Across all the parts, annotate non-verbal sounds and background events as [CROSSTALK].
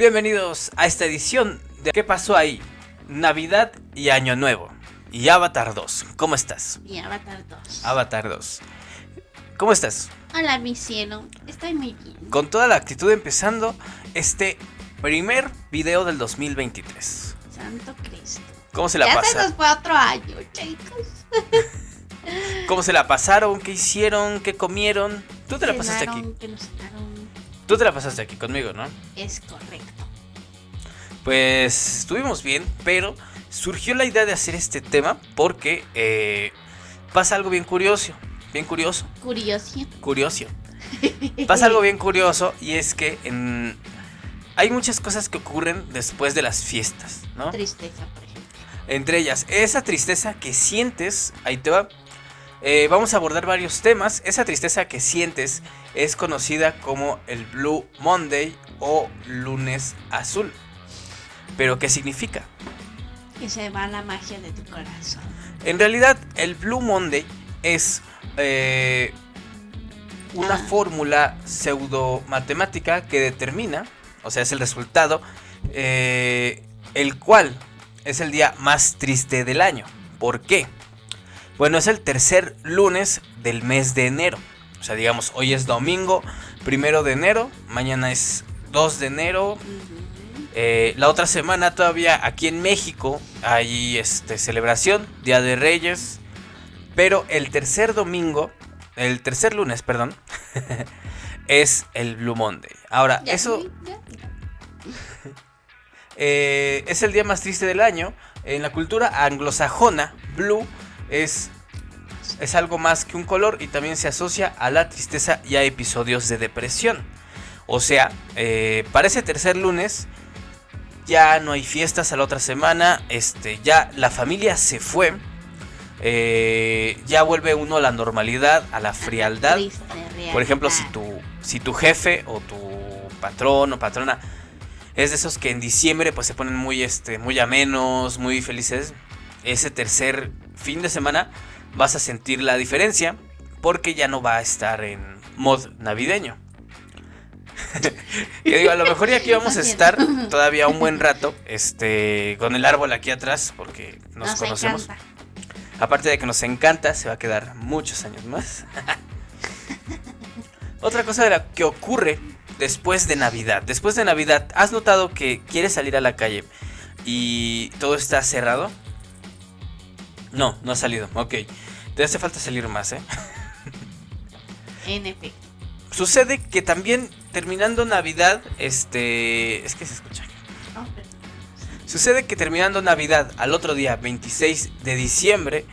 Bienvenidos a esta edición de ¿Qué pasó ahí? Navidad y Año Nuevo. Y Avatar 2. ¿Cómo estás? Y Avatar 2. Avatar 2. ¿Cómo estás? Hola, mi cielo. Estoy muy bien. Con toda la actitud empezando este primer video del 2023. Santo Cristo. ¿Cómo se la ya se pasaron? nos fue otro año, chicos. [LAUGHS] ¿Cómo se la pasaron? ¿Qué hicieron? ¿Qué comieron? Tú te la pasaste aquí. Que nos. Tú te la pasaste aquí conmigo, ¿no? Es correcto. Pues estuvimos bien, pero surgió la idea de hacer este tema porque eh, pasa algo bien curioso. Bien curioso. Curioso. Curioso. Pasa algo bien curioso y es que en- hay muchas cosas que ocurren después de las fiestas, ¿no? Tristeza, por ejemplo. Entre ellas, esa tristeza que sientes, ahí te va. Eh, vamos a abordar varios temas. Esa tristeza que sientes es conocida como el Blue Monday o lunes azul. Pero ¿qué significa? Que se va la magia de tu corazón. En realidad, el Blue Monday es eh, una Ah. fórmula pseudo matemática que determina, o sea, es el resultado, eh, el cual es el día más triste del año. ¿Por qué? Bueno, es el tercer lunes del mes de enero. O sea, digamos, hoy es domingo, primero de enero, mañana es 2 de enero, eh, la otra semana todavía aquí en México hay este, celebración, Día de Reyes. Pero el tercer domingo, el tercer lunes, perdón, [LAUGHS] es el Blue Monday. Ahora, Ya, eso ya. [LAUGHS] eh, es el día más triste del año. En la cultura anglosajona, Blue es, es algo más que un color y también se asocia a la tristeza y a episodios de depresión. O sea, eh, para ese tercer lunes ya no hay fiestas a la otra semana, este, ya la familia se fue, eh, ya vuelve uno a la normalidad, a la frialdad. Por ejemplo, si tu, si tu jefe o tu patrón o patrona es de esos que en diciembre pues se ponen muy, este, muy amenos, muy felices, ese tercer fin de semana vas a sentir la diferencia porque ya no va a estar en mod navideño. [LAUGHS] que digo, a lo mejor ya aquí vamos a estar todavía un buen rato, este, con el árbol aquí atrás, porque nos, Nos conocemos. encanta. Aparte de que nos encanta, se va a quedar muchos años más. [LAUGHS] Otra cosa de la que ocurre después de Navidad. Después de Navidad, ¿has notado que quieres salir a la calle y todo está cerrado? No, no ha salido. Ok. Te hace falta salir más, ¿eh? En efecto. Sucede que también terminando Navidad, este... Es que se escucha. Oh, perdón. Sucede que terminando Navidad al otro día, 26 de diciembre,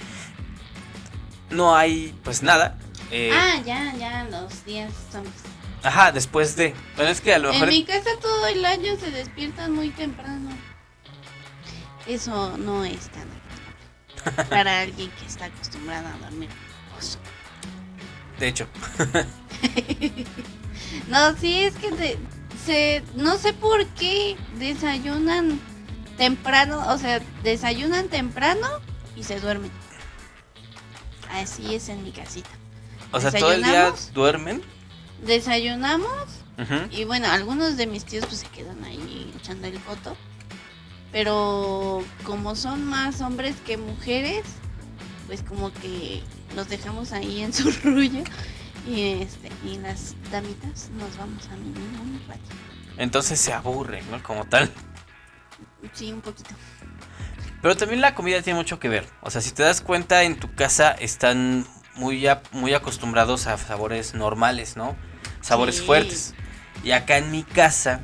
no hay pues nada. eh, Ah, ya, ya, los días son. Ajá, después de. Bueno, es que a lo mejor. En mi casa todo el año se despiertan muy temprano. Eso no es tan [LAUGHS] para alguien que está acostumbrado a dormir. reposo. De hecho, [LAUGHS] No, sí, es que de- se, no sé por qué desayunan temprano, o sea, desayunan temprano y se duermen. Así es en mi casita. o sea, todo el día duermen. Desayunamos. Y bueno, algunos de mis tíos pues se quedan ahí echando el foto. Pero como son más hombres que mujeres, pues como que los dejamos ahí en su [LAUGHS] rollo. Y este, y las damitas nos vamos a mimir un ratito. Entonces se aburren, ¿no? Como tal. Sí, un poquito. Pero también la comida tiene mucho que ver. O sea, si te das cuenta, en tu casa están muy, a- muy acostumbrados a sabores normales, ¿no? Sabores Sí. fuertes. Y acá en mi casa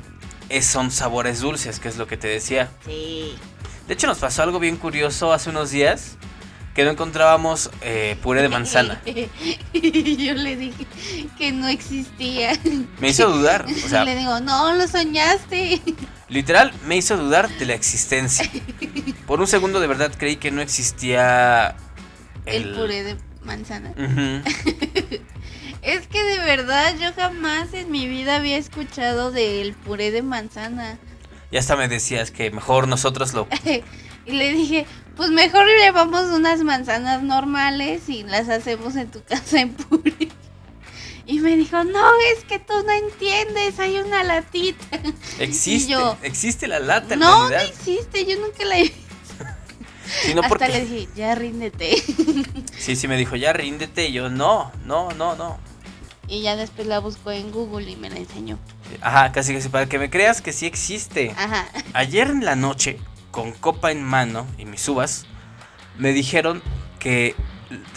es- son sabores dulces, que es lo que te decía. Sí. De hecho, nos pasó algo bien curioso hace unos días. Que no encontrábamos eh, puré de manzana. y [LAUGHS] yo le dije que no existía. Me hizo dudar. O sea, le digo, no, lo soñaste. Literal, me hizo dudar de la existencia. Por un segundo de verdad creí que no existía El, puré de manzana. [LAUGHS] Es que de verdad yo jamás en mi vida había escuchado del puré de manzana. [LAUGHS] Y hasta me decías que mejor nosotros lo... [LAUGHS] Y le dije, pues mejor llevamos unas manzanas normales y las hacemos en tu [LAUGHS] casa en puré. Y me dijo, no, es que tú no entiendes, hay una latita. Existe, yo, existe la lata en No, no existe, yo nunca la he Sino Hasta porque- le dije, ya ríndete. Sí, sí, me dijo, ya ríndete. Y yo, no, no, no, no. Y ya después la buscó en Google y me la enseñó. Ajá, casi casi para que me creas que sí existe. Ajá. Ayer en la noche, con copa en mano y mis uvas, me dijeron que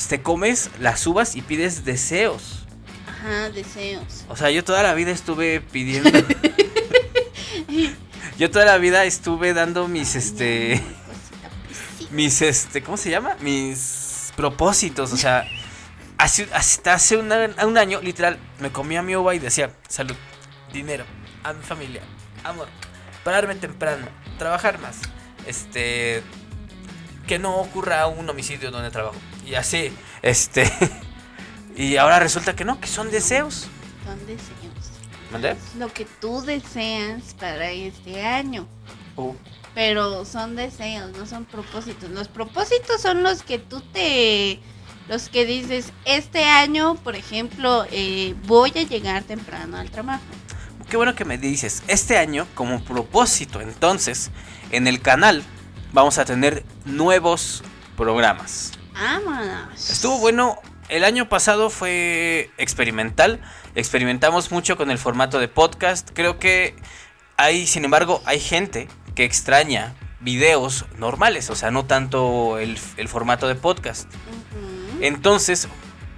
te comes las uvas y pides deseos. Ajá, deseos. O sea, yo toda la vida estuve pidiendo. [LAUGHS] yo toda la vida estuve dando mis este. Mis este. ¿Cómo se llama? Mis propósitos. O sea. Hace, hasta hace un año, literal, me comía mi uva y decía, salud, dinero, a mi familia, amor, pararme temprano, trabajar más, este, que no ocurra un homicidio donde trabajo. Y así, este, [LAUGHS] y ahora resulta que no, que son deseos. Son deseos. ¿Mandé? Lo que tú deseas para este año. Uh, Pero son deseos, no son propósitos. Los propósitos son los que tú te... Los que dices, este año, por ejemplo, eh, voy a llegar temprano al trabajo. Qué bueno que me dices. Este año, como propósito, entonces, en el canal vamos a tener nuevos programas. Vámonos. Estuvo bueno. El año pasado fue experimental. Experimentamos mucho con el formato de podcast. Creo que hay, sin embargo, hay gente que extraña videos normales, o sea, no tanto el, el formato de podcast. Entonces,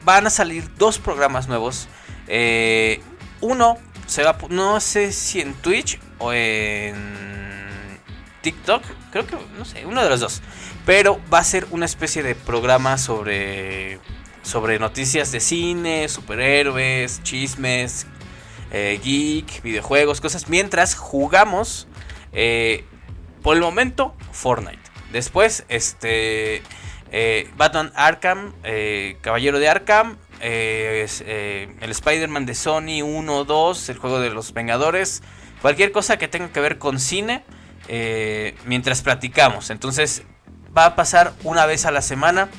van a salir dos programas nuevos. Eh, uno se va, no sé si en Twitch o en TikTok, creo que, no sé, uno de los dos. Pero va a ser una especie de programa sobre, sobre noticias de cine, superhéroes, chismes, eh, geek, videojuegos, cosas. Mientras jugamos, eh, por el momento, Fortnite. Después, este... Eh, Batman Arkham, eh, Caballero de Arkham, eh, el Spider-Man de Sony 1, 2, el juego de los Vengadores, cualquier cosa que tenga que ver con cine, mientras platicamos. Entonces va a pasar una vez a la semana.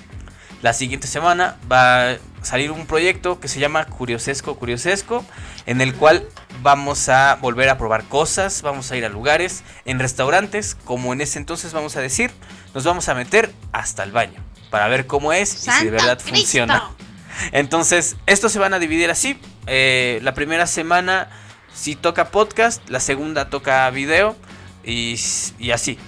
La siguiente semana va a salir un proyecto que se llama Curiosesco Curiosesco, en el cual vamos a volver a probar cosas, vamos a ir a lugares, en restaurantes, como en ese entonces vamos a decir, nos vamos a meter hasta el baño para ver cómo es y si de ¡Santo verdad Cristo! funciona. Entonces, estos se van a dividir así. Eh, la primera semana si toca podcast, la segunda toca video y así.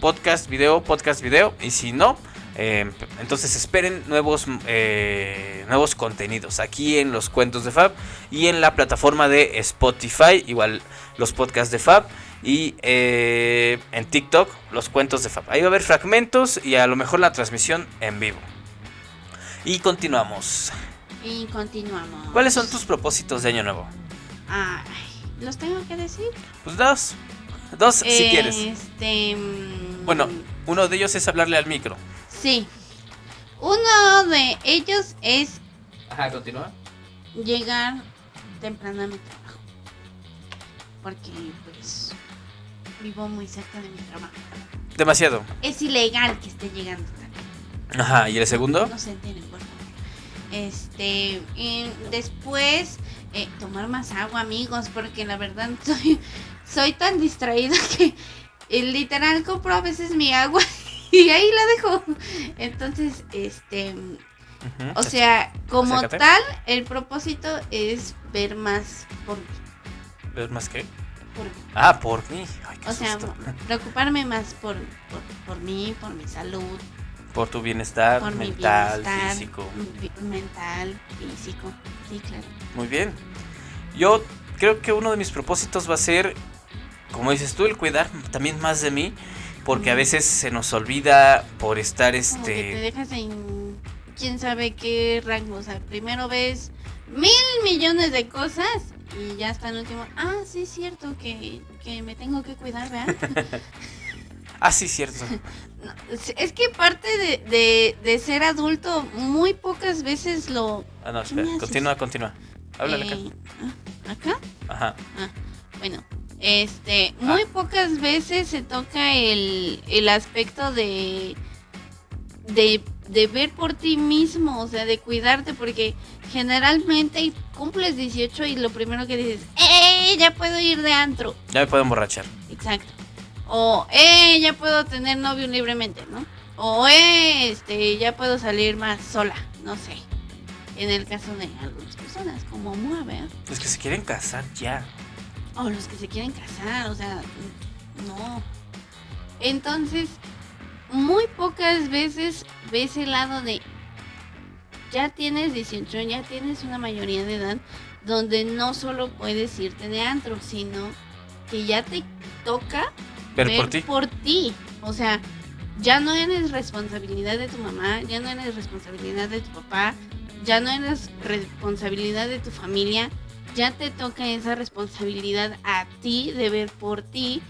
Podcast, video, podcast, video. Y si no, eh, entonces esperen nuevos, eh, nuevos contenidos aquí en los cuentos de Fab y en la plataforma de Spotify, igual los podcasts de Fab. Y eh, en TikTok, los cuentos de Fab. Ahí va a haber fragmentos y a lo mejor la transmisión en vivo. Y continuamos. Y continuamos. ¿Cuáles son tus propósitos de año nuevo? Ay, ¿los tengo que decir? Pues dos. Dos si quieres. Este. mm, Bueno, uno de ellos es hablarle al micro. Sí. Uno de ellos es Ajá, continúa. llegar temprano a mi trabajo. Porque, pues, vivo muy cerca de mi trabajo. Demasiado. Es ilegal que esté llegando tarde. Ajá, ¿y el segundo? No se enteren, por favor. Este, y después eh, tomar más agua, amigos, porque la verdad [LAUGHS] soy, soy tan distraída que eh, literal compro a veces mi agua [LAUGHS] y ahí la dejo. Entonces, este, o sea, como Acércate. tal, el propósito es ver más por mí. ¿Ves más que? por mí. Ah, por mí. Ay, qué O sea, preocuparme más por, por, por mí, por mi salud, Por tu bienestar por mi mental, bienestar físico. mental, físico. Sí, claro. Muy bien. Yo creo que uno de mis propósitos va a ser, como dices tú, el cuidar también más de mí. Porque a veces se nos olvida por estar Como que te este. dejas en quién sabe qué rango. O sea, primero ves mil millones de cosas y ya hasta el último. Ah, sí, es cierto que, que me tengo que cuidar, ¿verdad? [LAUGHS] Ah, sí, cierto. [LAUGHS] No, es- es que parte de, de, de ser adulto, muy pocas veces lo. Ah, no, ¿Qué espera. Continúa, continúa. Háblale acá. eh, ah, ¿Acá? Ajá. Bueno, este, muy Ah. pocas veces se toca el, el aspecto de, de de ver por ti mismo, o sea, de cuidarte, porque generalmente cumples 18 y lo primero que dices, ¡eh! Ya puedo ir de antro. Ya me puedo emborrachar. Exacto. O, ¡eh! Ya puedo tener novio libremente, ¿no? O, ¡eh! Este, ya puedo salir más sola, no sé. En el caso de algunas personas, como mueve. Los que se quieren casar ya. O los que se quieren casar, o sea, no. Entonces, muy pocas veces ves el lado de ya tienes 18, ya tienes una mayoría de edad donde no solo puedes irte de antro, sino que ya te toca ver, por, ti. por ti. O sea, ya no eres responsabilidad de tu mamá, ya no eres responsabilidad de tu papá, ya no eres responsabilidad de tu familia, ya te toca esa responsabilidad a ti de ver por ti,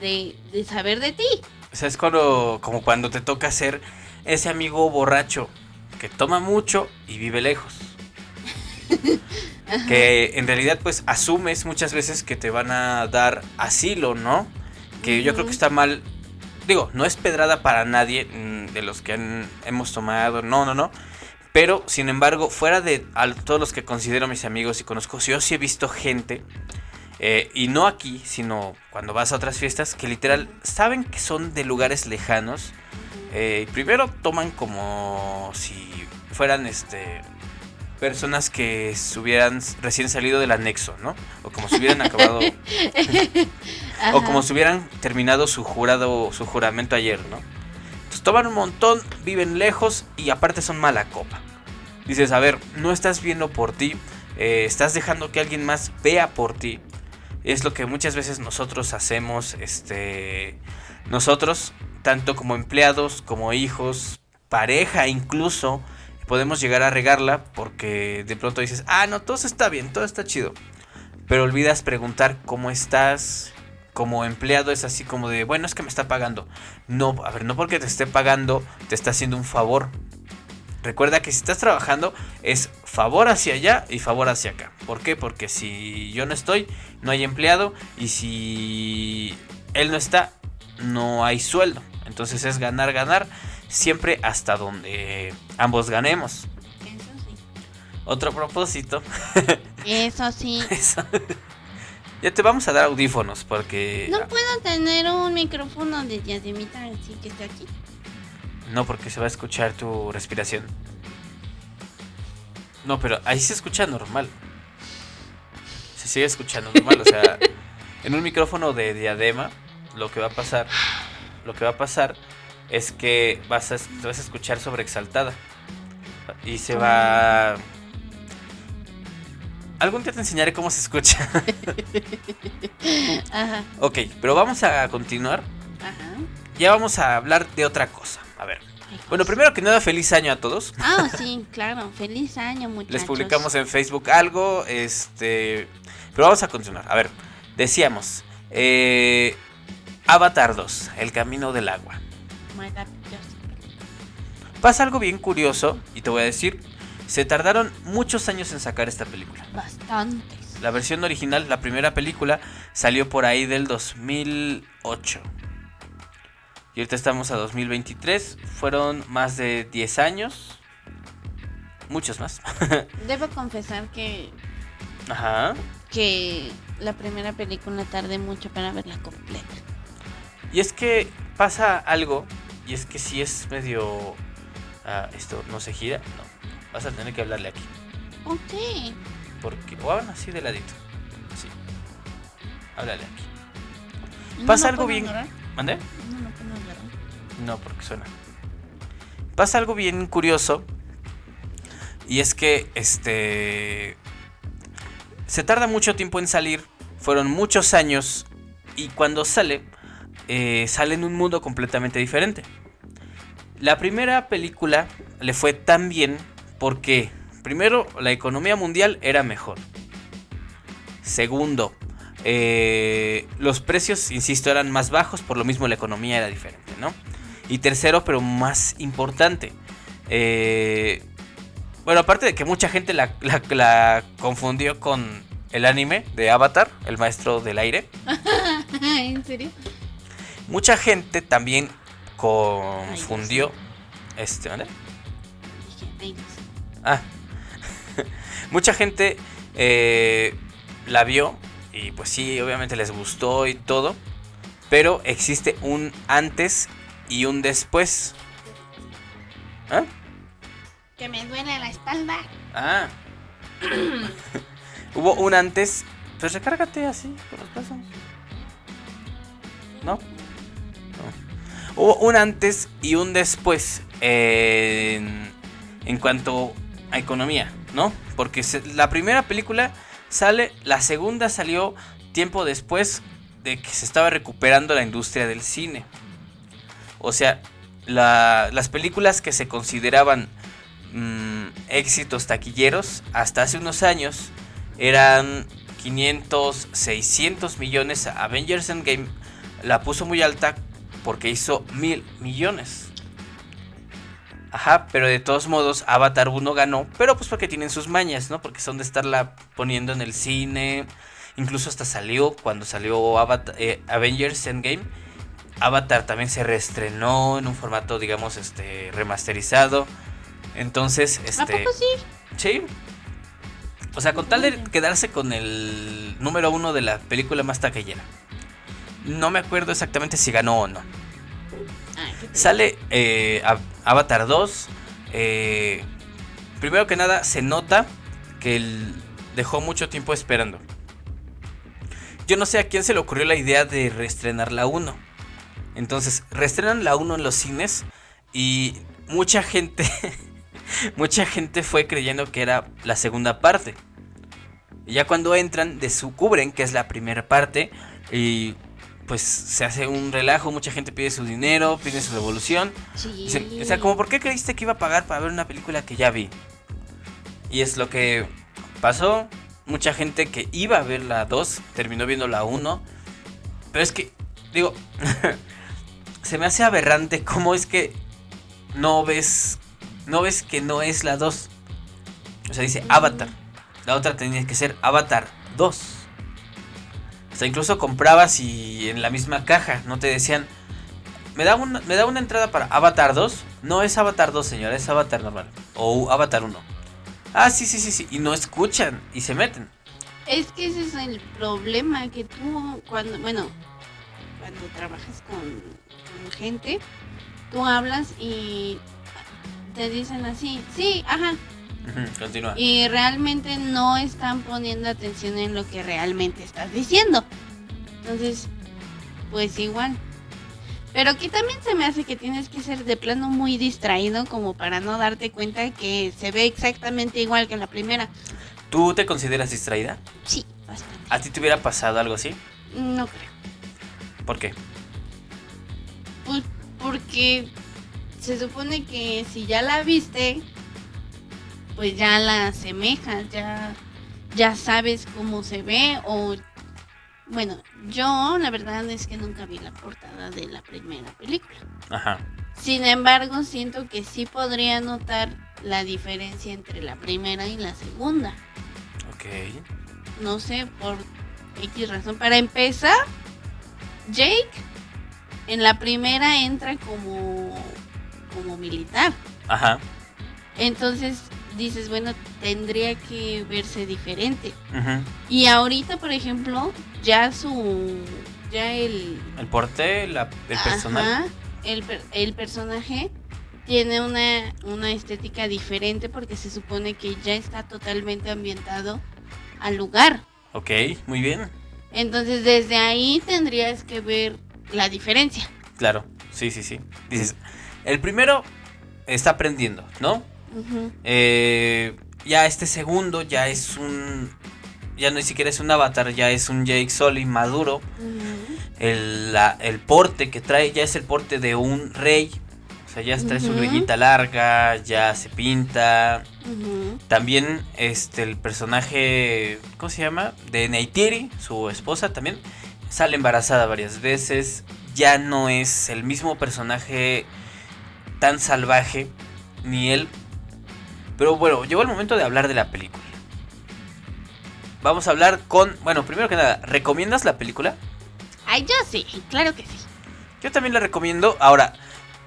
de, de saber de ti. O sea, es cuando, como cuando te toca ser ese amigo borracho que toma mucho y vive lejos. [LAUGHS] que en realidad pues asumes muchas veces que te van a dar asilo, ¿no? Que yo creo que está mal. Digo, no es pedrada para nadie mm, de los que hemos tomado, no, no, no. Pero, sin embargo, fuera de todos los que considero mis amigos y conozco, yo sí he visto gente eh, y no aquí, sino cuando vas a otras fiestas, que literal saben que son de lugares lejanos. Eh, primero toman como si fueran este personas que hubieran recién salido del anexo, ¿no? O como si hubieran acabado. [LAUGHS] o como si hubieran terminado su jurado, su juramento ayer, ¿no? Entonces toman un montón, viven lejos y aparte son mala copa. Dices, a ver, no estás viendo por ti, eh, estás dejando que alguien más vea por ti es lo que muchas veces nosotros hacemos, este, nosotros, tanto como empleados, como hijos, pareja incluso, podemos llegar a regarla porque de pronto dices, ah, no, todo está bien, todo está chido. Pero olvidas preguntar cómo estás. Como empleado es así como de, bueno, es que me está pagando. No, a ver, no porque te esté pagando, te está haciendo un favor. Recuerda que si estás trabajando es favor hacia allá y favor hacia acá. ¿Por qué? Porque si yo no estoy, no hay empleado y si él no está, no hay sueldo. Entonces es ganar, ganar, siempre hasta donde ambos ganemos. Eso sí. Otro propósito. Eso sí. [LAUGHS] Ya te vamos a dar audífonos porque... No puedo tener un micrófono de diademita así que está aquí. No, porque se va a escuchar tu respiración. No, pero ahí se escucha normal. Se sigue escuchando normal. O sea, [LAUGHS] en un micrófono de diadema, lo que va a pasar, lo que va a pasar es que vas a, te vas a escuchar sobreexaltada. Y se va. Algún día te enseñaré cómo se escucha. [LAUGHS] Ajá. Ok, pero vamos a continuar. Ajá. Ya vamos a hablar de otra cosa. A ver. Bueno, primero que nada, feliz año a todos. Ah, [LAUGHS] sí, claro. Feliz año, muchachos. Les publicamos en Facebook algo, este... Pero vamos a continuar. A ver, decíamos, eh, Avatar 2, El Camino del Agua. Maravilloso. Pasa algo bien curioso, y te voy a decir, se tardaron muchos años en sacar esta película. Bastantes. La versión original, la primera película, salió por ahí del 2008. Y ahorita estamos a 2023. Fueron más de 10 años. Muchos más. [LAUGHS] Debo confesar que, Ajá. que la primera película tardé mucho para verla completa. Y es que pasa algo. Y es que si es medio... ah, esto no se gira. No. Vas a tener que hablarle aquí. Ok. Porque... O hablan así de ladito. Sí. Háblale aquí. ¿No Pasa algo bien... ignorar? ¿Mande? No lo puedo ignorar. No, porque suena. Pasa algo bien curioso. Y es que este. Se tarda mucho tiempo en salir. Fueron muchos años. Y cuando sale. eh, sale en un mundo completamente diferente. La primera película le fue tan bien. Porque. Primero, la economía mundial era mejor. Segundo, eh, los precios, insisto, eran más bajos, por lo mismo la economía era diferente, ¿no? Y tercero, pero más importante, eh, bueno, aparte de que mucha gente la, la- la confundió con el anime de Avatar, el maestro del aire, [LAUGHS] ¿En serio? mucha gente también confundió, este, ¿vale? Ah. [LAUGHS] Mucha gente eh, la vio y pues sí, obviamente les gustó y todo. Pero existe un antes y un después. ¿Ah? Que me duele la espalda. Ah. [COUGHS] Hubo un antes. Pues recárgate así, por los pasos. ¿No? No. Hubo un antes y un después en, en cuanto a economía, ¿no? Porque se- la primera película sale, la segunda salió tiempo después de que se estaba recuperando la industria del cine. O sea, la- las películas que se consideraban mm, éxitos taquilleros hasta hace unos años eran 500, 600 millones. Avengers Endgame la puso muy alta porque hizo mil millones. Ajá, pero de todos modos Avatar 1 ganó, pero pues porque tienen sus mañas, ¿no? Porque son de estarla poniendo en el cine. Incluso hasta salió cuando salió Avatar- eh, Avengers Endgame. Avatar también se reestrenó en un formato, digamos, este remasterizado. Entonces, ¿A este, poco sí? sí. O sea, con tal de quedarse con el número uno de la película más taquillera. No me acuerdo exactamente si ganó o no. Sale eh, Av- Avatar 2. eh, primero que nada, se nota que él dejó mucho tiempo esperando. Yo no sé a quién se le ocurrió la idea de reestrenar la 1. Entonces, reestrenan la 1 en los cines y mucha gente, [LAUGHS] mucha gente fue creyendo que era la segunda parte. Y ya cuando entran, descubren que es la primera parte y pues se hace un relajo, mucha gente pide su dinero, pide su devolución. Sí. O sea, como, ¿por qué creíste que iba a pagar para ver una película que ya vi? Y es lo que pasó. Mucha gente que iba a ver la 2 terminó viendo la 1. Pero es que, digo, [LAUGHS] se me hace aberrante cómo es que no ves, no ves que no es la 2. O sea, dice. Avatar. La otra tenía que ser Avatar 2. Incluso comprabas y en la misma caja no te decían, ¿me da, una, ¿me da una entrada para Avatar 2? No es Avatar 2, señora, es Avatar normal. O Avatar 1. Ah, sí, sí, sí, sí. Y no escuchan y se meten. Es que ese es el problema que tú cuando, bueno, cuando trabajas con, con gente, tú hablas y te dicen así, sí, ajá, Continúa. y realmente no están poniendo atención en lo que realmente estás diciendo. Entonces, pues igual. Pero que también se me hace que tienes que ser de plano muy distraído como para no darte cuenta que se ve exactamente igual que la primera. ¿Tú te consideras distraída? Sí, bastante. ¿A ti te hubiera pasado algo así? No creo. ¿Por qué? Pues porque se supone que si ya la viste, pues ya la asemejas, ya, ya sabes cómo se ve o... Bueno, yo la verdad es que nunca vi la portada de la primera película. Ajá. Sin embargo, siento que sí podría notar la diferencia entre la primera y la segunda. Ok. No sé, por X razón. Para empezar, Jake en la primera entra como, como militar. Ajá. Entonces dices, bueno, tendría que verse diferente. Y ahorita, por ejemplo, ya su. Ya el. El porte, la- el personal. Ajá, el, el personaje tiene una, una estética diferente porque se supone que ya está totalmente ambientado al lugar. Ok, muy bien. Entonces desde ahí tendrías que ver la diferencia. Claro. Sí, sí, sí. Dices, el primero está aprendiendo, ¿no? Eh, ya este segundo ya es un... Ya no ni siquiera es un avatar, ya es un Jake Sully maduro. El, la- el porte que trae ya es el porte de un rey. O sea, ya trae su greñita larga, ya se pinta. También este el personaje, ¿cómo se llama? De Neytiri, su esposa también, sale embarazada varias veces. Ya no es el mismo personaje tan salvaje, ni él. Pero bueno, llegó el momento de hablar de la película. Vamos a hablar con, bueno, primero que nada, ¿recomiendas la película? Ay, yo sí, claro que sí. Yo también la recomiendo. Ahora,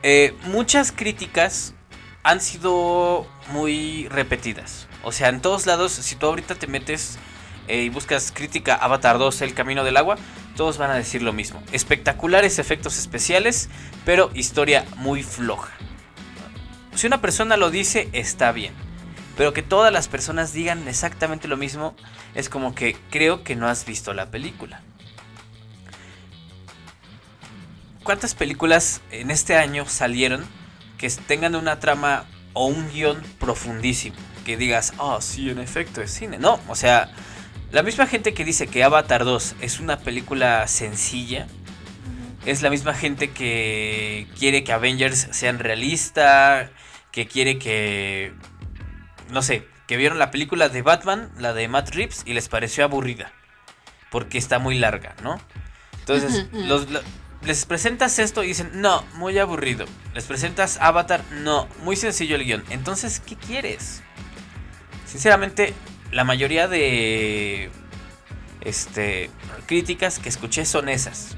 eh, muchas críticas han sido muy repetidas. O sea, en todos lados, si tú ahorita te metes eh, y buscas crítica Avatar 2, El Camino del Agua, todos van a decir lo mismo. Espectaculares efectos especiales, pero historia muy floja. Si una persona lo dice, está bien. Pero que todas las personas digan exactamente lo mismo, es como que creo que no has visto la película. ¿Cuántas películas en este año salieron que tengan una trama o un guion profundísimo? Que digas, oh, sí, en efecto es cine. No, o sea, la misma gente que dice que Avatar 2 es una película sencilla, es la misma gente que quiere que Avengers sean realista, que quiere que, no sé, que vieron la película de Batman, la de Matt Reeves, y les pareció aburrida, porque está muy larga, ¿no? Entonces, los, les presentas esto y dicen, no, muy aburrido. Les presentas Avatar, no, muy sencillo el guion. Entonces, ¿qué quieres? Sinceramente, la mayoría de este, críticas que escuché son esas.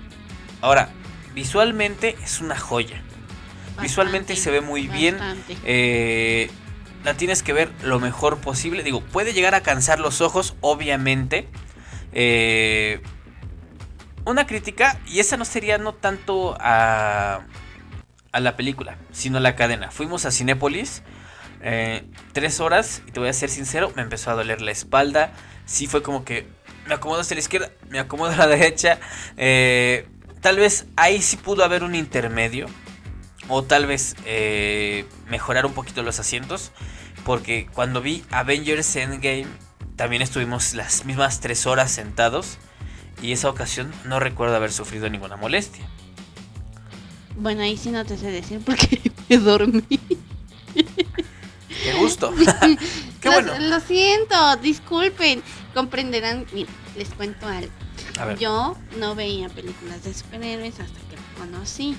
Ahora, visualmente es una joya. visualmente se ve muy bien. Eh, la tienes que ver lo mejor posible. Digo, puede llegar a cansar los ojos, obviamente. Eh, una crítica, y esa no sería no tanto a, a la película, sino a la cadena. Fuimos a Cinépolis, eh, tres horas, y te voy a ser sincero, me empezó a doler la espalda. Sí fue como que me acomodo hacia la izquierda, me acomodo a la derecha. Eh, tal vez ahí sí pudo haber un intermedio. O tal vez eh, mejorar un poquito los asientos. Porque cuando vi Avengers Endgame, también estuvimos las mismas tres horas sentados y esa ocasión no recuerdo haber sufrido ninguna molestia. Bueno, ahí sí no te sé decir porque [LAUGHS] me dormí. Qué gusto. [LAUGHS] [LAUGHS] Qué bueno. Lo siento, disculpen. Comprenderán. les cuento algo. Yo no veía películas de superhéroes hasta que lo conocí.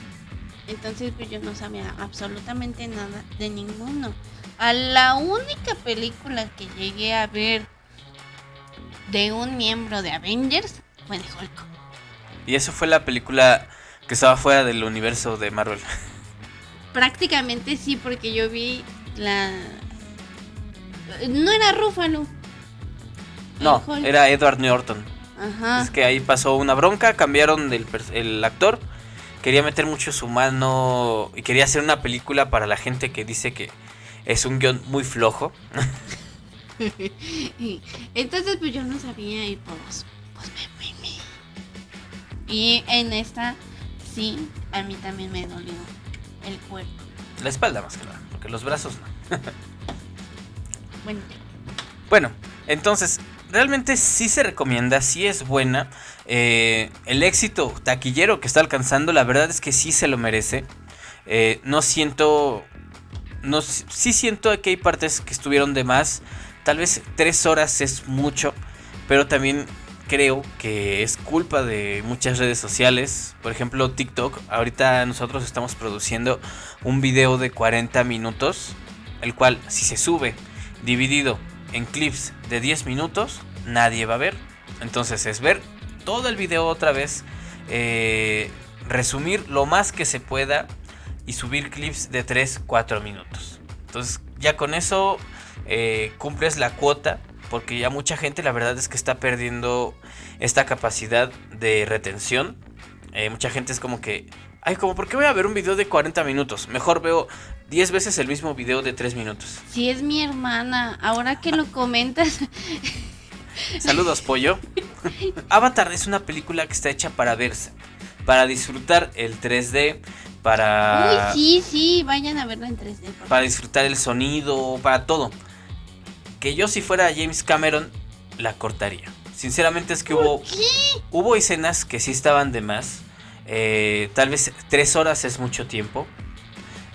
Entonces, pues yo no sabía absolutamente nada de ninguno. A la única película que llegué a ver de un miembro de Avengers fue de Hulk. Y eso fue la película que estaba fuera del universo de Marvel. [LAUGHS] Prácticamente sí, porque yo vi la. No era Ruffalo. No, era Edward Norton. Ajá. Es que ahí pasó una bronca, cambiaron el, el actor. Quería meter mucho su mano y quería hacer una película para la gente que dice que es un guion muy flojo. [LAUGHS] Entonces, pues yo no sabía y pues, pues me y en esta, sí, a mí también me dolió el cuerpo. La espalda más que nada, porque los brazos no. [LAUGHS] bueno. Bueno, entonces, realmente sí se recomienda, sí es buena. Eh, el éxito taquillero que está alcanzando, la verdad es que sí se lo merece. Eh, no siento. No, sí siento que hay partes que estuvieron de más. Tal vez tres horas es mucho. Pero también creo que es culpa de muchas redes sociales. Por ejemplo, TikTok. Ahorita nosotros estamos produciendo un video de 40 minutos. El cual, si se sube dividido en clips de 10 minutos, nadie va a ver. Entonces es ver todo el video otra vez. Eh, resumir lo más que se pueda. Y subir clips de 3-4 minutos. Entonces ya con eso eh, cumples la cuota porque ya mucha gente la verdad es que está perdiendo esta capacidad de retención. Eh, mucha gente es como que, ay, como, ¿por qué voy a ver un video de 40 minutos? Mejor veo 10 veces el mismo video de 3 minutos. Si es mi hermana, ahora que lo comentas. [LAUGHS] Saludos, pollo. [LAUGHS] Avatar es una película que está hecha para verse, para disfrutar el 3D, para... Uy, sí, sí, vayan a verla en 3D. Para disfrutar el sonido, para todo que yo si fuera James Cameron la cortaría. Sinceramente es que hubo, hubo escenas que sí estaban de más. Eh, tal vez tres horas es mucho tiempo.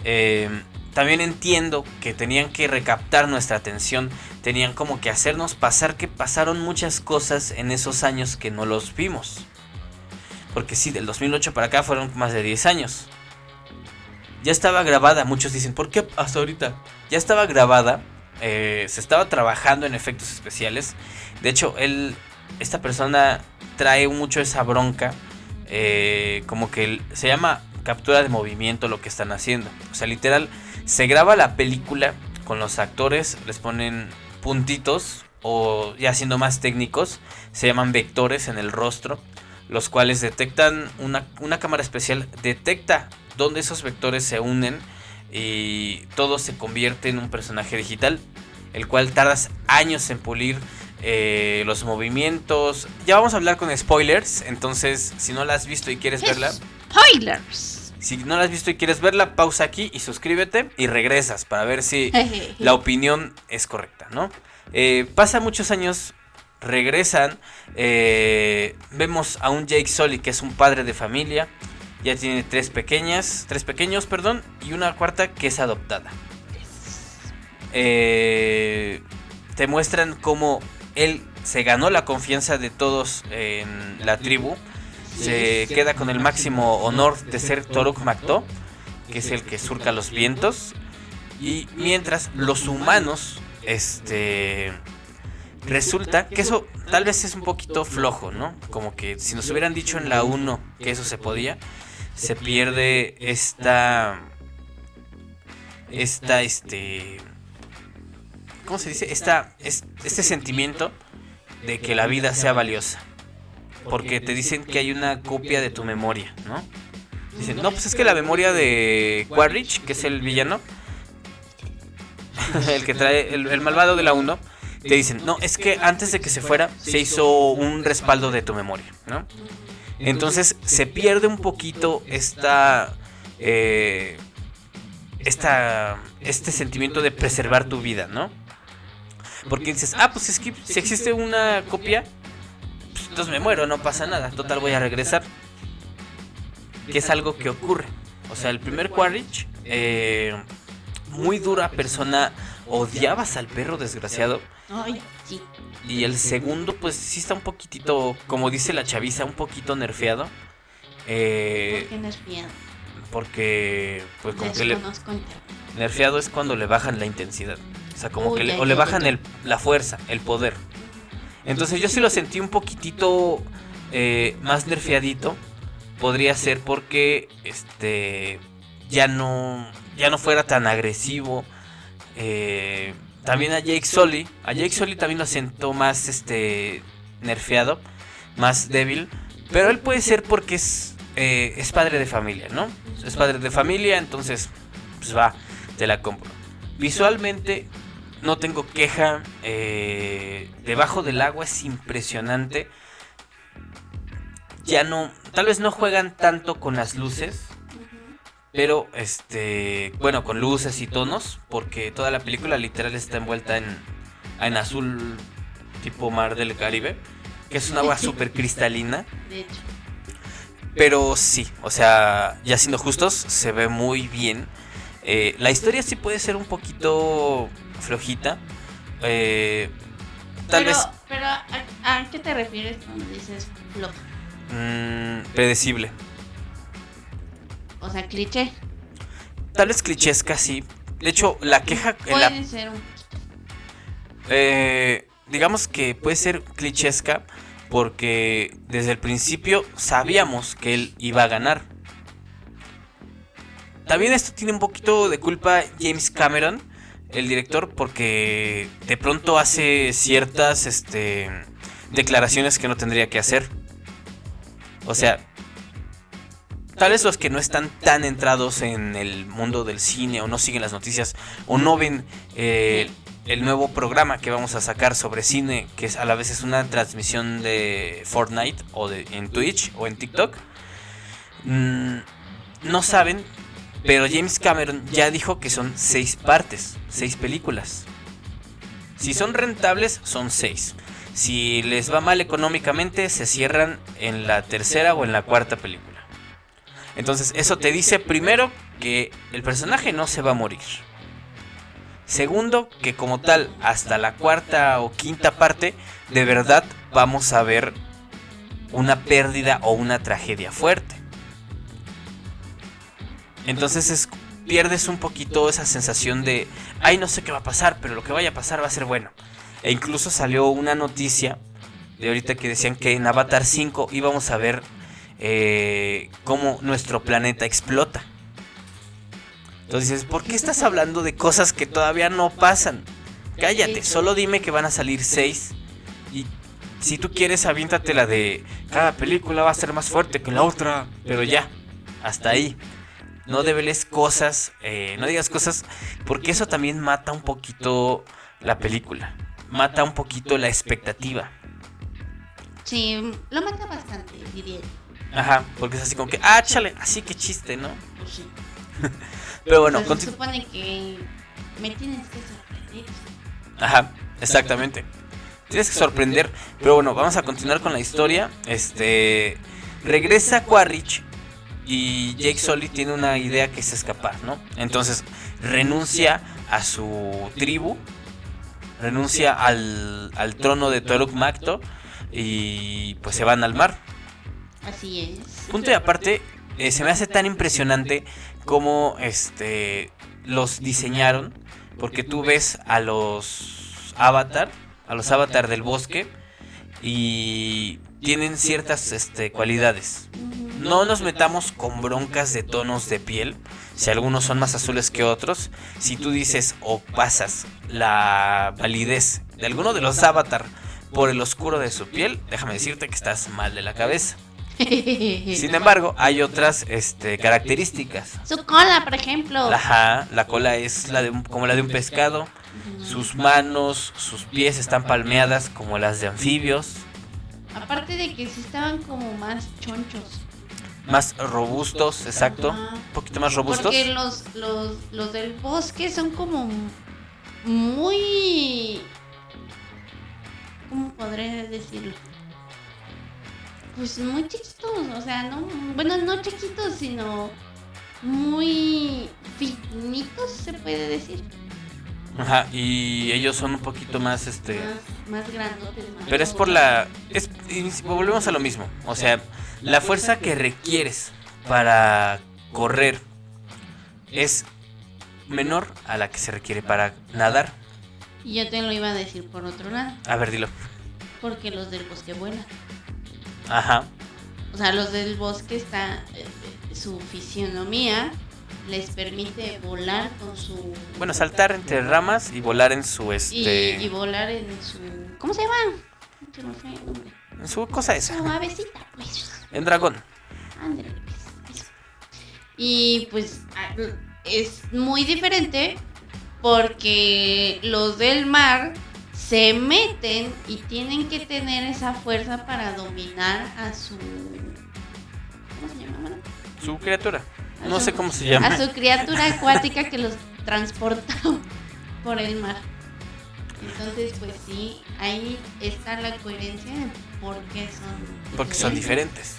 Eh, también entiendo que tenían que recaptar nuestra atención. Tenían como que hacernos pasar que pasaron muchas cosas en esos años que no los vimos. Porque sí, del 2008 para acá fueron más de 10 años. Ya estaba grabada, muchos dicen, ¿por qué hasta ahorita? Ya estaba grabada eh, se estaba trabajando en efectos especiales. De hecho, él, esta persona trae mucho esa bronca. Eh, como que se llama captura de movimiento lo que están haciendo. O sea, literal, Se graba la película con los actores, les ponen puntitos o ya siendo más técnicos, se llaman vectores en el rostro, los cuales detectan, una, una cámara especial detecta dónde esos vectores se unen y todo se convierte en un personaje digital, el cual tardas años en pulir eh, los movimientos. Ya vamos a hablar con spoilers, entonces si no la has visto y quieres verla... Spoilers. Si no la has visto y quieres verla, pausa aquí y suscríbete y regresas para ver si [LAUGHS] la opinión es correcta, ¿no? Eh, pasa muchos años, regresan, eh, vemos a un Jake Sully que es un padre de familia, ya tiene tres pequeñas, tres pequeños, perdón, y una cuarta que es adoptada. Eh, te muestran cómo él se ganó la confianza de todos en la tribu. Se queda con el máximo honor de ser Toruk Makto, que es el que surca los vientos. Y mientras los humanos, este, resulta que eso tal vez es un poquito flojo, ¿no? Como que si nos hubieran dicho en la 1 que eso se podía, se pierde esta, esta, este, ¿cómo se dice? Esta, este sentimiento de que la vida sea valiosa. Porque te dicen que hay una copia de tu memoria, ¿no? Dicen, no, pues es que la memoria de Quaritch, que es el villano, [LAUGHS] el que trae, el, malvado de la 1, te dicen, no, es que antes de que se fuera, se hizo un respaldo de tu memoria, ¿no? Entonces se pierde un poquito esta, eh, esta, este sentimiento de preservar tu vida, ¿no? Porque dices, ah, pues es que si existe una copia, pues entonces me muero, no pasa nada. Total, voy a regresar. Que es algo que ocurre. O sea, el primer Quaritch, eh, muy dura persona, odiabas al perro desgraciado. Ay, sí. Y el segundo, pues sí está un poquitito, como dice la chaviza, un poquito nerfeado. Eh, ¿Por qué nerfeado? Porque, pues como que le... Nerfeado es cuando le bajan la intensidad. O sea, como que le, o le bajan el, la fuerza, el poder. Entonces yo sí lo sentí un poquitito eh, más nerfeadito. Podría ser porque este ya no ya no fuera tan agresivo. Eh, también a Jake Sully, a Jake Sully también lo siento más este nerfeado, más débil, pero él puede ser porque es eh, es padre de familia, ¿no? Es padre de familia, entonces pues va, te la compro. Visualmente no tengo queja. Eh, debajo del agua es impresionante. Ya no, tal vez no juegan tanto con las luces. Pero, este, bueno, con luces y tonos. Porque toda la película literal está envuelta en, en azul tipo mar del Caribe. Que es un agua [LAUGHS] súper cristalina. De hecho. Pero sí, o sea, ya siendo justos, se ve muy bien. Eh, la historia sí puede ser un poquito flojita. Eh, tal vez. Pero, ¿a, qué te refieres cuando dices floja? Mm, predecible. O sea, cliché. Tal vez clichésca, sí. De hecho, la queja. Puede ser un eh, digamos que puede ser clichesca porque desde el principio sabíamos que él iba a ganar. También esto tiene un poquito de culpa James Cameron, el director, porque de pronto hace ciertas este, declaraciones que no tendría que hacer. O sea, tal vez los que no están tan entrados en el mundo del cine o no siguen las noticias o no ven eh, el nuevo programa que vamos a sacar sobre cine, que es a la vez es una transmisión de Fortnite o de, en Twitch o en TikTok, mm, no saben pero James Cameron ya dijo que son seis partes, seis películas. Si son rentables, son seis. Si les va mal económicamente, se cierran en la tercera o en la cuarta película. Entonces, eso te dice primero que el personaje no se va a morir. Segundo, que como tal, hasta la cuarta o quinta parte, de verdad vamos a ver una pérdida o una tragedia fuerte. Entonces pierdes un poquito esa sensación de, ay, no sé qué va a pasar, pero lo que vaya a pasar va a ser bueno. E incluso salió una noticia de ahorita que decían que en Avatar 5 íbamos a ver eh, cómo nuestro planeta explota. Entonces ¿por qué estás hablando de cosas que todavía no pasan? Cállate, solo dime que van a salir seis. Y si tú quieres, aviéntate la de cada película va a ser más fuerte que la otra. Pero ya, hasta ahí. No debeles cosas, eh, no digas cosas, porque eso también mata un poquito la película. Mata un poquito la expectativa. Sí, lo mata bastante, diría. Ajá, porque es así como que, ah, chale, así que chiste, ¿no? Pues sí. [LAUGHS] Pero bueno, se supone que me tienes que sorprender. Ajá, exactamente. Tienes que sorprender. Pero bueno, vamos a continuar con la historia. Este. Regresa Quaritch. Y Jake Sully tiene una idea que es escapar, ¿no? Entonces renuncia a su tribu. Renuncia al, al trono de Toruk Makto. Y pues se van al mar. Así es. Punto y aparte, eh, se me hace tan impresionante como este los diseñaron. Porque tú ves a los avatar, a los avatar del bosque, y tienen ciertas este, cualidades. No nos metamos con broncas de tonos de piel, si algunos son más azules que otros. Si tú dices o pasas la validez de alguno de los avatar por el oscuro de su piel, déjame decirte que estás mal de la cabeza. [LAUGHS] Sin embargo, hay otras este, características. Su cola, por ejemplo. La, ajá, la cola es la de un- como la de un pescado. Sus manos, sus pies están palmeadas como las de anfibios. Aparte de que sí estaban como más chonchos. Más robustos, exacto. Un poquito más robustos. Porque los, los, los del bosque son como muy... ¿Cómo podré decirlo? Pues muy chiquitos, o sea, no, bueno, no chiquitos, sino muy finitos, se puede decir. Ajá, y ellos son un poquito más, este... Más, más grandotes. más Pero es por la... Es, y volvemos a lo mismo. O sea, la fuerza que requieres para correr es menor a la que se requiere para nadar. Y yo te lo iba a decir por otro lado, A ver, dilo. porque los del bosque vuelan. Ajá. O sea, los del bosque está eh, eh, su fisionomía les permite volar con su Bueno, saltar entre ramas y volar en su este y volar en su ¿cómo se llama? Se me fue el nombre. en su cosa esa, Su avecita, pues. en dragón. Ándale, pues, eso. Y pues es muy diferente porque los del mar se meten y tienen que tener esa fuerza para dominar a su ¿cómo se llama? Su criatura. No su- sé cómo se llama. A su criatura acuática que los transporta [LAUGHS] por el mar. Entonces, pues sí, ahí está la coherencia de por qué son Porque son diferentes.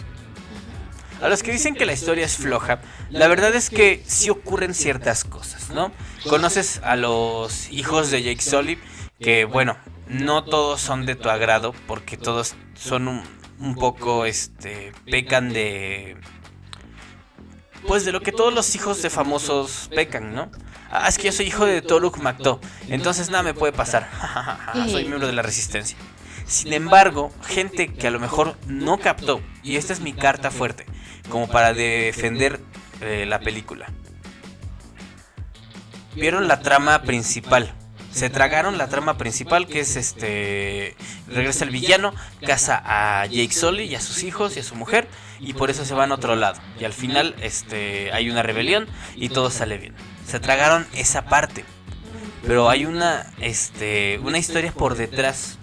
A los que dicen que la historia es floja, la verdad es que sí ocurren ciertas cosas, ¿no? Conoces a los hijos de Jake Sully, que bueno, no todos son de tu agrado, porque todos son un, un poco, este, pecan de... Pues de lo que todos los hijos de famosos pecan, ¿no? Ah, es que yo soy hijo de Toruk Makto, entonces nada me puede pasar. [LAUGHS] soy miembro de la resistencia. Sin embargo, gente que a lo mejor no captó, y esta es mi carta fuerte, como para defender eh, la película. Vieron la trama principal. Se tragaron la trama principal que es este regresa el villano, casa a Jake Sully y a sus hijos y a su mujer y por eso se van a otro lado y al final este hay una rebelión y todo sale bien. Se tragaron esa parte, pero hay una este una historia por detrás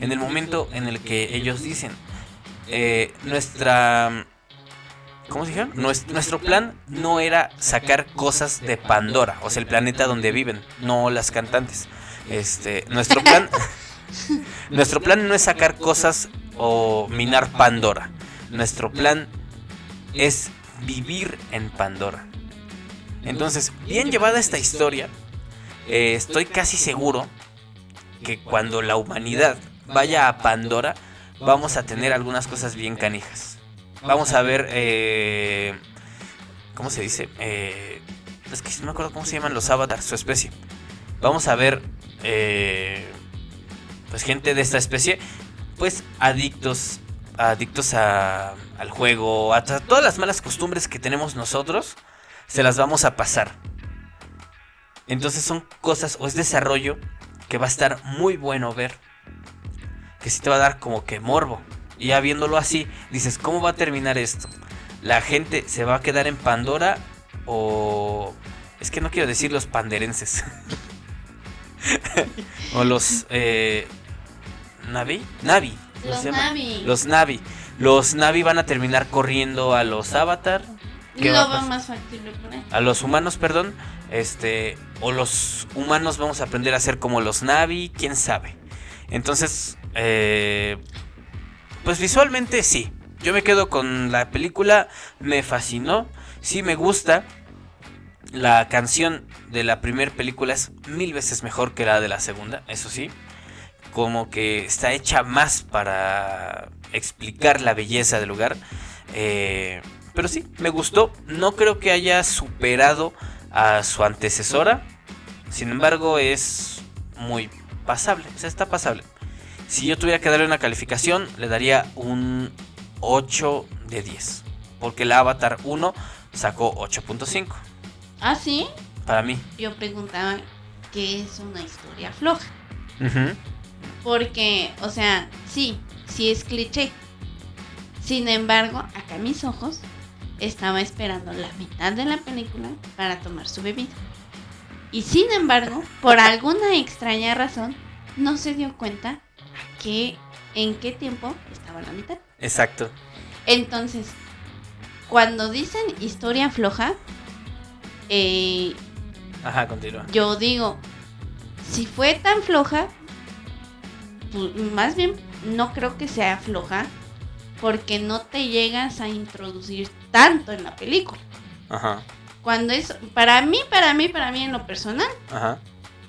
en el momento en el que ellos dicen eh, nuestra ¿Cómo se dijeron? Nues- Nuestro plan no era sacar cosas de Pandora, o sea, el planeta donde viven, no las cantantes. Este, nuestro plan [LAUGHS] Nuestro plan no es sacar cosas o minar Pandora. Nuestro plan es vivir en Pandora. Entonces, bien llevada esta historia, eh, estoy casi seguro que cuando la humanidad vaya a Pandora, vamos a tener algunas cosas bien canijas. Vamos a ver, eh, ¿cómo se dice? Eh, es que no me acuerdo cómo se llaman los avatars, su especie. Vamos a ver, eh, pues gente de esta especie, pues adictos, adictos a, al juego, a, todas las malas costumbres que tenemos nosotros, se las vamos a pasar. Entonces son cosas o es desarrollo que va a estar muy bueno ver. Que sí te va a dar como que morbo. Y ya viéndolo así, dices, ¿cómo va a terminar esto? ¿La gente se va a quedar en Pandora o... Es que no quiero decir los panderenses. [LAUGHS] o los... Eh, ¿Navi? Navi. Los Navi. Los Navi. Los Navi van a terminar corriendo a los Avatar. ¿Qué va a más factible. A los humanos, perdón. Este. O los humanos vamos a aprender a ser como los Navi. Quién sabe. Entonces. Eh, pues visualmente sí. Yo me quedo con la película. Me fascinó. Sí me gusta. La canción de la primera película es mil veces mejor que la de la segunda. Eso sí como que está hecha más para explicar la belleza del lugar. Eh, pero sí, me gustó. No creo que haya superado a su antecesora. Sin embargo, es muy pasable. O sea, está pasable. Si yo tuviera que darle una calificación, le daría un 8 de 10. Porque el Avatar 1 sacó 8.5. ¿Ah, sí? Para mí. Yo preguntaba qué es una historia floja. Porque, o sea, sí, sí es cliché. Sin embargo, acá mis ojos estaba esperando la mitad de la película para tomar su bebida. Y sin embargo, por alguna extraña razón, no se dio cuenta que en qué tiempo estaba la mitad. Exacto. Entonces, cuando dicen historia floja, eh, Ajá, continúa. Yo digo, si fue tan floja, pues, más bien no creo que sea floja porque no te llegas a introducir tanto en la película. Ajá. Cuando es, para mí, para mí, para mí en lo personal, Ajá.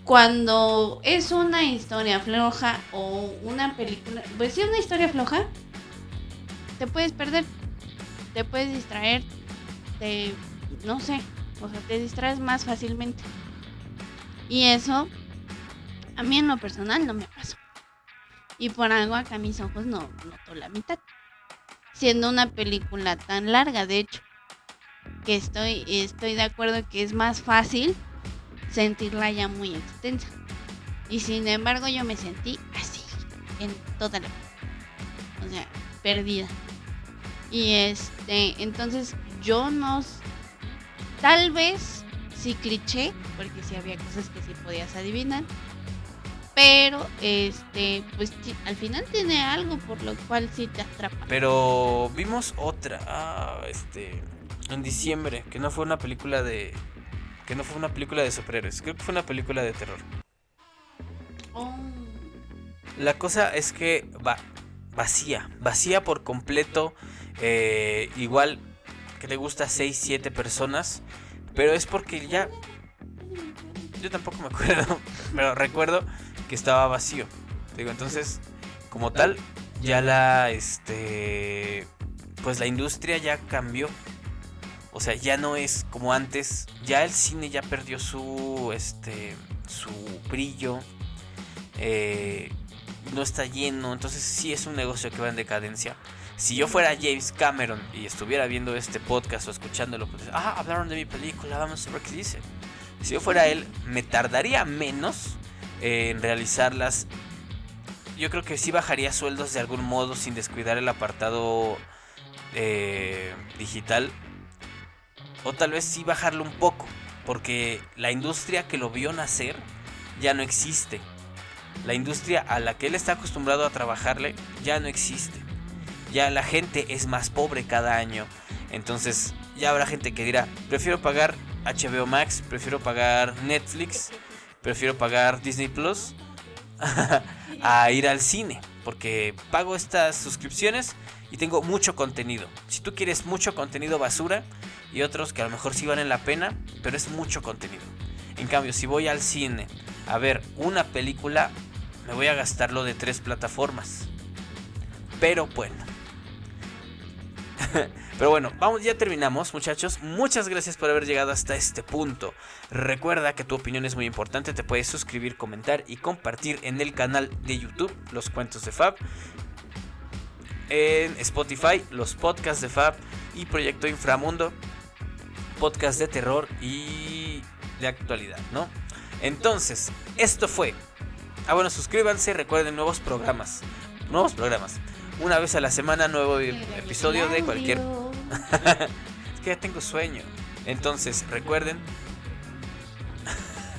cuando es una historia floja o una película, pues si es una historia floja, te puedes perder, te puedes distraer, te, no sé, o sea, te distraes más fácilmente. Y eso, a mí en lo personal no me pasó. Y por algo acá mis ojos no noto la mitad. Siendo una película tan larga, de hecho, que estoy, estoy de acuerdo que es más fácil sentirla ya muy extensa. Y sin embargo yo me sentí así, en toda la... O sea, perdida. Y este, entonces yo no... Tal vez sí cliché, porque sí había cosas que sí podías adivinar pero este pues al final tiene algo por lo cual sí te atrapa pero vimos otra ah, este en diciembre que no fue una película de que no fue una película de superhéroes creo que fue una película de terror oh. la cosa es que va vacía vacía por completo eh, igual que le gusta a 6 7 personas pero es porque ya yo tampoco me acuerdo [LAUGHS] pero recuerdo que estaba vacío. Digo, entonces, como tal, ya la, este, pues la industria ya cambió. O sea, ya no es como antes. Ya el cine ya perdió su, este, su brillo. Eh, no está lleno. Entonces sí es un negocio que va en decadencia. Si yo fuera James Cameron y estuviera viendo este podcast o escuchándolo, pues, ah, hablaron de mi película, vamos a ver qué dice. Si yo fuera él, me tardaría menos en realizarlas. Yo creo que sí bajaría sueldos de algún modo sin descuidar el apartado eh, digital. O tal vez sí bajarlo un poco. Porque la industria que lo vio nacer ya no existe. La industria a la que él está acostumbrado a trabajarle ya no existe. Ya la gente es más pobre cada año. Entonces ya habrá gente que dirá, prefiero pagar HBO Max, prefiero pagar Netflix prefiero pagar Disney Plus [LAUGHS] a ir al cine. Porque pago estas suscripciones y tengo mucho contenido. Si tú quieres mucho contenido basura y otros que a lo mejor sí valen la pena, pero es mucho contenido. En cambio, si voy al cine a ver una película, me voy a gastarlo de tres plataformas. Pero bueno. [LAUGHS] Pero bueno, vamos, ya terminamos, muchachos. Muchas gracias por haber llegado hasta este punto. Recuerda que tu opinión es muy importante. Te puedes suscribir, comentar y compartir en el canal de YouTube, Los Cuentos de Fab. En Spotify, los podcasts de Fab y Proyecto Inframundo. podcast de terror y de actualidad, ¿no? Entonces, esto fue. Ah, bueno, suscríbanse, recuerden nuevos programas. Nuevos programas. Una vez a la semana, nuevo episodio de cualquier. [LAUGHS] es que ya tengo sueño. Entonces, recuerden.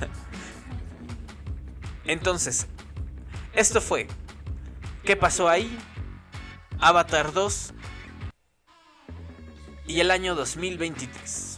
[LAUGHS] Entonces, esto fue. ¿Qué pasó ahí? Avatar 2 y el año 2023.